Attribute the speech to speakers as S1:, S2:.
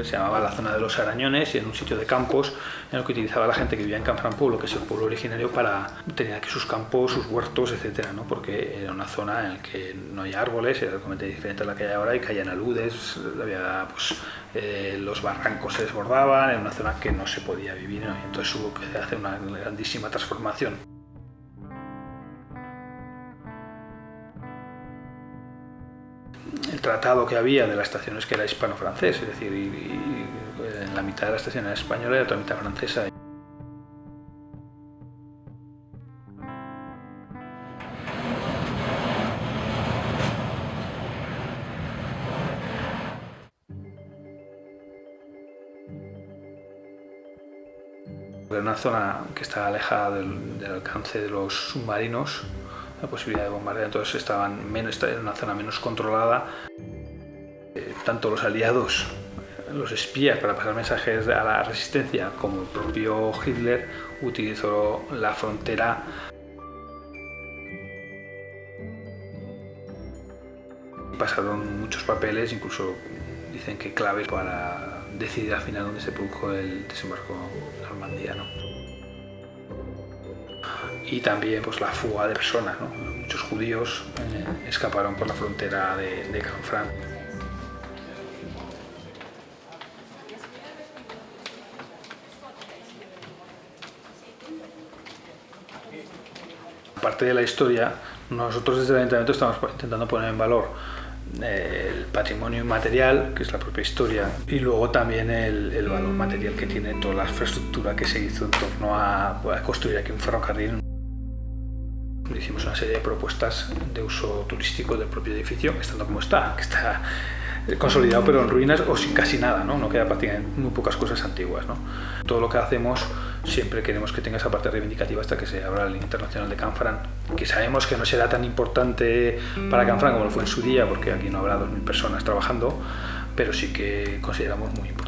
S1: eh, se llamaba la zona de los arañones y en un sitio de campos en el que utilizaba la gente que vivía en Canfranc Pueblo, que es el pueblo originario, para tener aquí sus campos, sus huertos, etcétera, ¿no? porque era una zona en la que no hay árboles, era completamente diferente a la que hay ahora y caían aludes, había, pues, eh, los barrancos se desbordaban, era una zona que no se podía vivir, ¿no? entonces hubo que hacer una grandísima transformación. El tratado que había de la estación es que era hispano-francés, es decir, en la mitad de la estación era española y la otra mitad francesa. Era una zona que está alejada del alcance de los submarinos, posibilidad de bombardear, entonces estaban menos, en una zona menos controlada. Eh, tanto los aliados, los espías para pasar mensajes a la resistencia, como el propio Hitler utilizó la frontera pasaron muchos papeles, incluso dicen que claves para decidir al final dónde se produjo el desembarco normandiano y también pues, la fuga de personas. Muchos judíos eh, escaparon por la frontera de, de Canfranc. Aparte de la historia, nosotros desde el Ayuntamiento estamos intentando poner en valor eh, el patrimonio inmaterial, que es la propia historia, y luego también el, el valor material que tiene toda la infraestructura que se hizo en torno a, a construir aquí un ferrocarril. Hicimos una serie de propuestas de uso turístico del propio edificio, estando como está, que está consolidado pero en ruinas o sin casi nada, ¿no? No queda prácticamente muy pocas cosas antiguas, ¿no? Todo lo que hacemos siempre queremos que tenga esa parte reivindicativa hasta que se abra el Internacional de Canfran, que sabemos que no será tan importante para Canfran como lo fue en su día, porque aquí no habrá 2.000 personas trabajando, pero sí que consideramos muy importante.